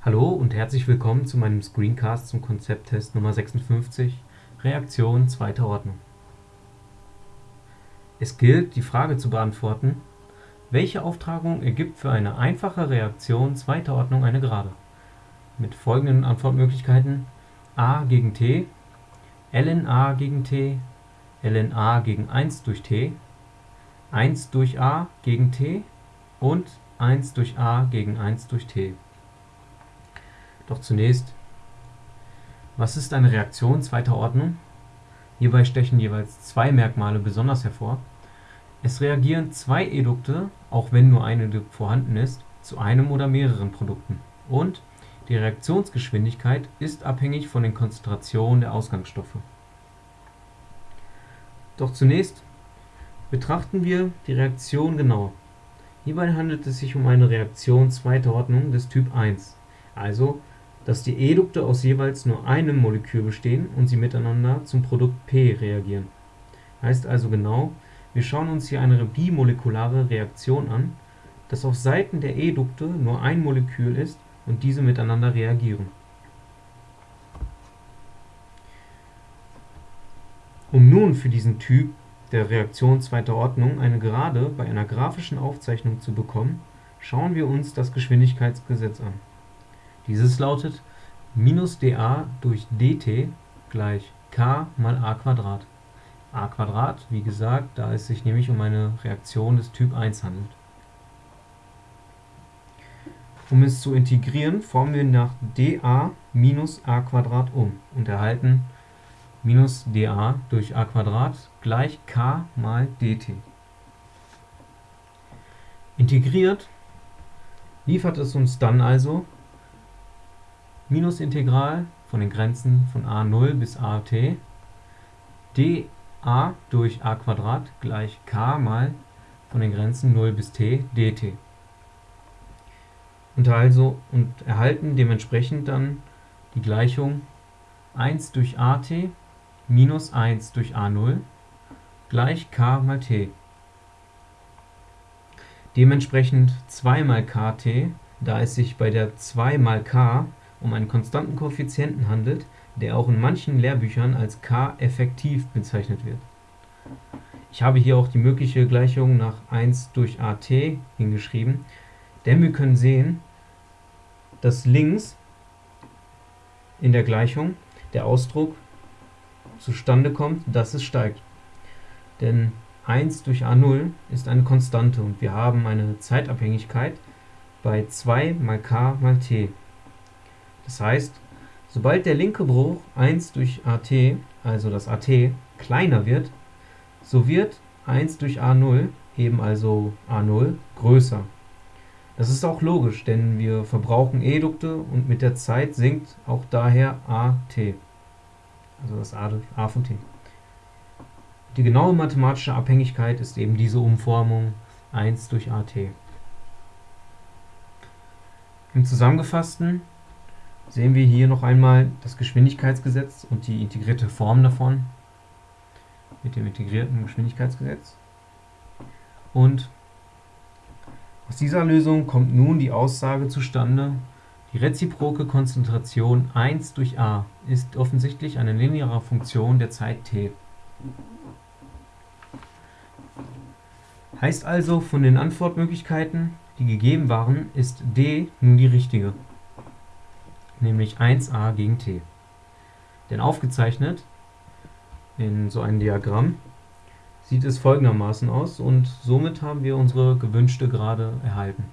Hallo und herzlich willkommen zu meinem Screencast zum Konzepttest Nummer 56, Reaktion zweiter Ordnung. Es gilt, die Frage zu beantworten, welche Auftragung ergibt für eine einfache Reaktion zweiter Ordnung eine Gerade? Mit folgenden Antwortmöglichkeiten a gegen t, ln a gegen t, ln a gegen 1 durch t, 1 durch a gegen t und 1 durch a gegen 1 durch t. Doch zunächst, was ist eine Reaktion zweiter Ordnung? Hierbei stechen jeweils zwei Merkmale besonders hervor. Es reagieren zwei Edukte, auch wenn nur ein Edukt vorhanden ist, zu einem oder mehreren Produkten. Und die Reaktionsgeschwindigkeit ist abhängig von den Konzentrationen der Ausgangsstoffe. Doch zunächst betrachten wir die Reaktion genauer. Hierbei handelt es sich um eine Reaktion zweiter Ordnung des Typ 1, also dass die Edukte aus jeweils nur einem Molekül bestehen und sie miteinander zum Produkt P reagieren. Heißt also genau, wir schauen uns hier eine bimolekulare Reaktion an, dass auf Seiten der Edukte nur ein Molekül ist und diese miteinander reagieren. Um nun für diesen Typ der Reaktion zweiter Ordnung eine Gerade bei einer graphischen Aufzeichnung zu bekommen, schauen wir uns das Geschwindigkeitsgesetz an. Dieses lautet minus dA durch dt gleich k mal a Quadrat. a Quadrat, wie gesagt, da es sich nämlich um eine Reaktion des Typ 1 handelt. Um es zu integrieren, formen wir nach dA minus a Quadrat um und erhalten minus dA durch a Quadrat gleich k mal dt. Integriert liefert es uns dann also Minusintegral von den Grenzen von a0 bis at dA durch a gleich k mal von den Grenzen 0 bis t dt und, also, und erhalten dementsprechend dann die Gleichung 1 durch at minus 1 durch a0 gleich k mal t. Dementsprechend 2 mal kt, da es sich bei der 2 mal k um einen konstanten Koeffizienten handelt, der auch in manchen Lehrbüchern als k effektiv bezeichnet wird. Ich habe hier auch die mögliche Gleichung nach 1 durch at hingeschrieben, denn wir können sehen, dass links in der Gleichung der Ausdruck zustande kommt, dass es steigt. Denn 1 durch a0 ist eine Konstante und wir haben eine Zeitabhängigkeit bei 2 mal k mal t. Das heißt, sobald der linke Bruch 1 durch at, also das at, kleiner wird, so wird 1 durch a0, eben also a0, größer. Das ist auch logisch, denn wir verbrauchen Edukte und mit der Zeit sinkt auch daher AT, also das A, A von T. Die genaue mathematische Abhängigkeit ist eben diese Umformung 1 durch AT. Im Zusammengefassten sehen wir hier noch einmal das Geschwindigkeitsgesetz und die integrierte Form davon mit dem integrierten Geschwindigkeitsgesetz. Und aus dieser Lösung kommt nun die Aussage zustande, die reziproke Konzentration 1 durch a ist offensichtlich eine lineare Funktion der Zeit t. Heißt also, von den Antwortmöglichkeiten, die gegeben waren, ist d nun die richtige, nämlich 1a gegen t. Denn aufgezeichnet in so einem Diagramm sieht es folgendermaßen aus und somit haben wir unsere gewünschte Gerade erhalten